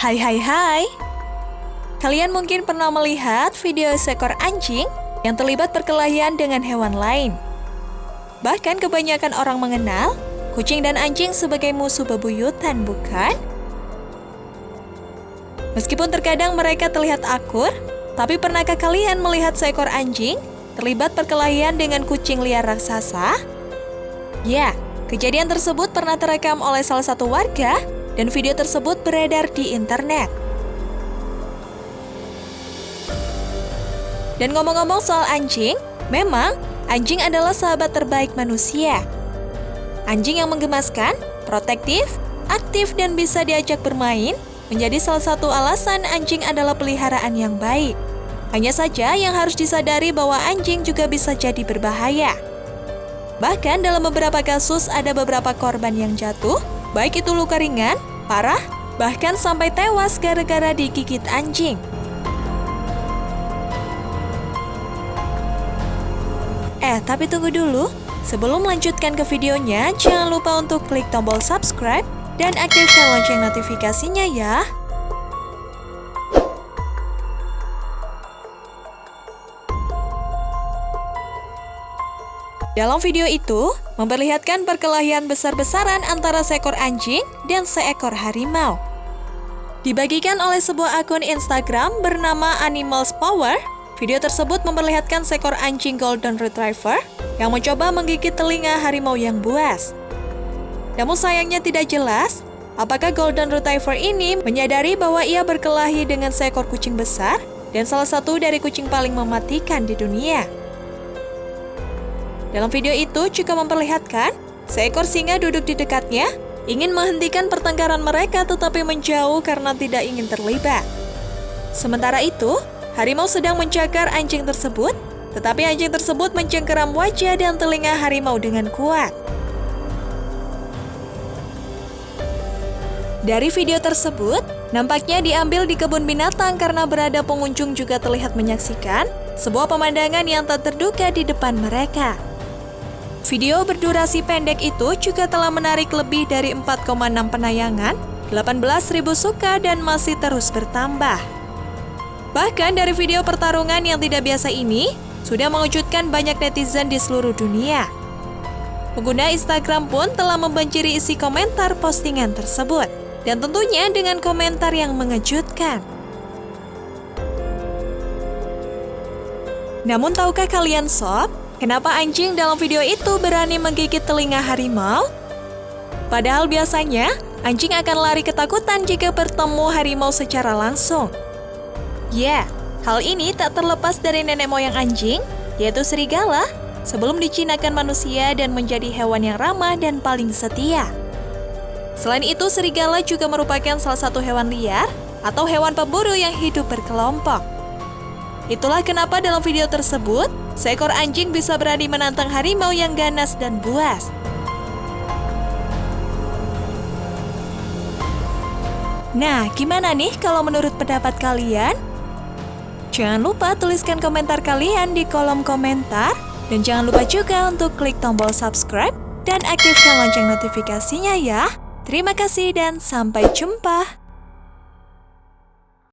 Hai hai hai Kalian mungkin pernah melihat video seekor anjing yang terlibat perkelahian dengan hewan lain. Bahkan kebanyakan orang mengenal kucing dan anjing sebagai musuh bebuyutan, bukan? Meskipun terkadang mereka terlihat akur, tapi pernahkah kalian melihat seekor anjing terlibat perkelahian dengan kucing liar raksasa? Ya, kejadian tersebut pernah terekam oleh salah satu warga dan video tersebut beredar di internet. Dan ngomong-ngomong soal anjing, memang anjing adalah sahabat terbaik manusia. Anjing yang menggemaskan, protektif, aktif, dan bisa diajak bermain menjadi salah satu alasan anjing adalah peliharaan yang baik. Hanya saja yang harus disadari bahwa anjing juga bisa jadi berbahaya. Bahkan dalam beberapa kasus ada beberapa korban yang jatuh, baik itu luka ringan, parah, bahkan sampai tewas gara-gara digigit anjing. Eh, tapi tunggu dulu. Sebelum melanjutkan ke videonya, jangan lupa untuk klik tombol subscribe dan aktifkan lonceng notifikasinya ya. Dalam video itu, memperlihatkan perkelahian besar-besaran antara seekor anjing dan seekor harimau. Dibagikan oleh sebuah akun Instagram bernama Animals Power, Video tersebut memperlihatkan seekor anjing Golden Retriever yang mencoba menggigit telinga harimau yang buas. Namun sayangnya tidak jelas apakah Golden Retriever ini menyadari bahwa ia berkelahi dengan seekor kucing besar dan salah satu dari kucing paling mematikan di dunia. Dalam video itu juga memperlihatkan seekor singa duduk di dekatnya ingin menghentikan pertengkaran mereka tetapi menjauh karena tidak ingin terlibat. Sementara itu, Harimau sedang mencakar anjing tersebut, tetapi anjing tersebut mencengkeram wajah dan telinga harimau dengan kuat. Dari video tersebut, nampaknya diambil di kebun binatang karena berada pengunjung juga terlihat menyaksikan sebuah pemandangan yang tak terduga di depan mereka. Video berdurasi pendek itu juga telah menarik lebih dari 4,6 penayangan, 18.000 suka dan masih terus bertambah. Bahkan dari video pertarungan yang tidak biasa ini, sudah mengejutkan banyak netizen di seluruh dunia. Pengguna Instagram pun telah membanjiri isi komentar postingan tersebut, dan tentunya dengan komentar yang mengejutkan. Namun tahukah kalian sob, kenapa anjing dalam video itu berani menggigit telinga harimau? Padahal biasanya, anjing akan lari ketakutan jika bertemu harimau secara langsung. Ya, hal ini tak terlepas dari nenek moyang anjing, yaitu serigala, sebelum dicinakan manusia dan menjadi hewan yang ramah dan paling setia. Selain itu, serigala juga merupakan salah satu hewan liar atau hewan pemburu yang hidup berkelompok. Itulah kenapa dalam video tersebut, seekor anjing bisa berani menantang harimau yang ganas dan buas. Nah, gimana nih kalau menurut pendapat kalian? Jangan lupa tuliskan komentar kalian di kolom komentar. Dan jangan lupa juga untuk klik tombol subscribe dan aktifkan lonceng notifikasinya ya. Terima kasih dan sampai jumpa.